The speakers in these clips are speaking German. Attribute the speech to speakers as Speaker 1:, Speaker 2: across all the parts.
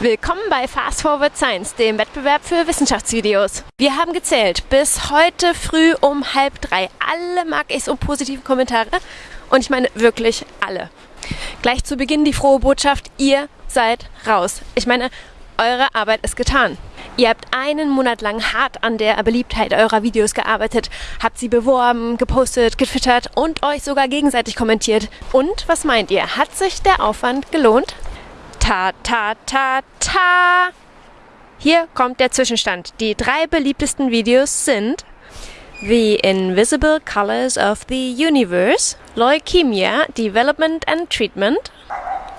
Speaker 1: Willkommen bei Fast Forward Science, dem Wettbewerb für Wissenschaftsvideos. Wir haben gezählt bis heute früh um halb drei alle mag ich's und positive Kommentare und ich meine wirklich alle. Gleich zu Beginn die frohe Botschaft, ihr seid raus. Ich meine, eure Arbeit ist getan. Ihr habt einen Monat lang hart an der Beliebtheit eurer Videos gearbeitet, habt sie beworben, gepostet, getwittert und euch sogar gegenseitig kommentiert. Und was meint ihr? Hat sich der Aufwand gelohnt? Ta, ta, ta, ta. Hier kommt der Zwischenstand. Die drei beliebtesten Videos sind The Invisible Colors of the Universe, Leukemia, Development and Treatment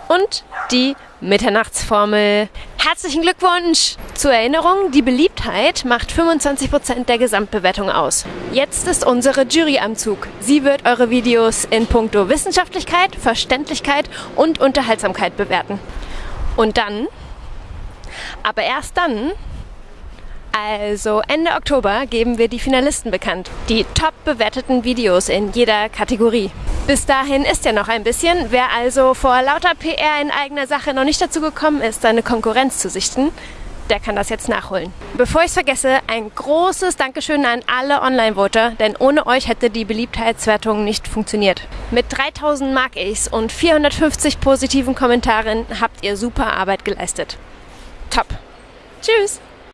Speaker 1: und die Mitternachtsformel. Herzlichen Glückwunsch! Zur Erinnerung, die Beliebtheit macht 25% der Gesamtbewertung aus. Jetzt ist unsere Jury am Zug. Sie wird eure Videos in puncto Wissenschaftlichkeit, Verständlichkeit und Unterhaltsamkeit bewerten. Und dann, aber erst dann, also Ende Oktober geben wir die Finalisten bekannt. Die top bewerteten Videos in jeder Kategorie. Bis dahin ist ja noch ein bisschen. Wer also vor lauter PR in eigener Sache noch nicht dazu gekommen ist, seine Konkurrenz zu sichten, der kann das jetzt nachholen. Bevor ich es vergesse, ein großes Dankeschön an alle Online-Voter, denn ohne euch hätte die Beliebtheitswertung nicht funktioniert. Mit 3000 mag ich's und 450 positiven Kommentaren habt ihr super Arbeit geleistet. Top. Tschüss!